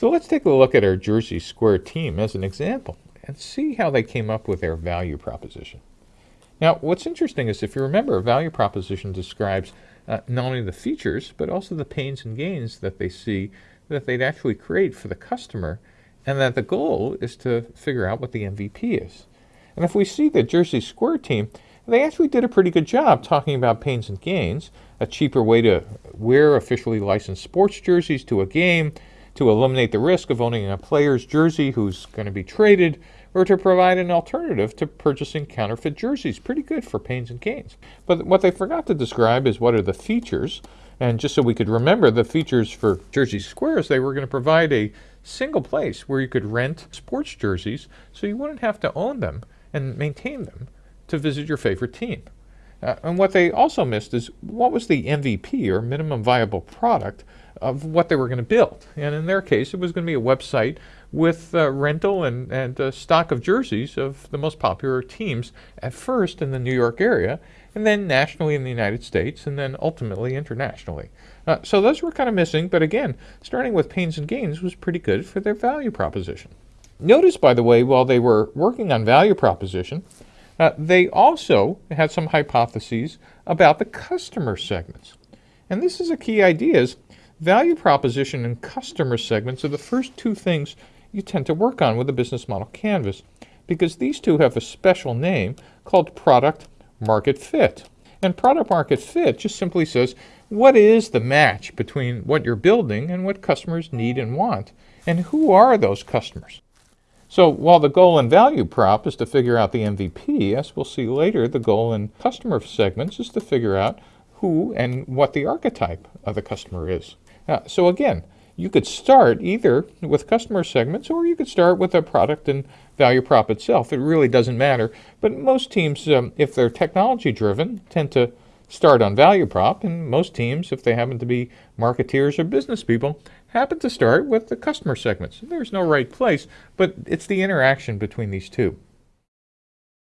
So let's take a look at our Jersey Square team as an example and see how they came up with their value proposition. Now, what's interesting is if you remember, a value proposition describes uh, not only the features, but also the pains and gains that they see that they'd actually create for the customer, and that the goal is to figure out what the MVP is. And if we see the Jersey Square team, they actually did a pretty good job talking about pains and gains, a cheaper way to wear officially licensed sports jerseys to a game, to eliminate the risk of owning a player's jersey who's going to be traded, or to provide an alternative to purchasing counterfeit jerseys. Pretty good for pains and gains. But what they forgot to describe is what are the features. And just so we could remember the features for Jersey Squares, they were going to provide a single place where you could rent sports jerseys so you wouldn't have to own them and maintain them to visit your favorite team. Uh, and what they also missed is what was the MVP or minimum viable product of what they were going to build. And in their case, it was going to be a website with uh, rental and, and uh, stock of jerseys of the most popular teams at first in the New York area, and then nationally in the United States, and then ultimately internationally. Uh, so those were kind of missing, but again, starting with pains and gains was pretty good for their value proposition. Notice, by the way, while they were working on value proposition, uh, they also had some hypotheses about the customer segments. And this is a key idea is value proposition and customer segments are the first two things you tend to work on with a business model canvas because these two have a special name called product market fit. And product market fit just simply says what is the match between what you're building and what customers need and want, and who are those customers? So while the goal and value prop is to figure out the MVP, as we'll see later, the goal in customer segments is to figure out who and what the archetype of the customer is. Uh, so again, you could start either with customer segments or you could start with a product and value prop itself. It really doesn't matter. But most teams, um, if they're technology driven, tend to start on value prop, and most teams, if they happen to be marketeers or business people, happen to start with the customer segments. There's no right place, but it's the interaction between these two.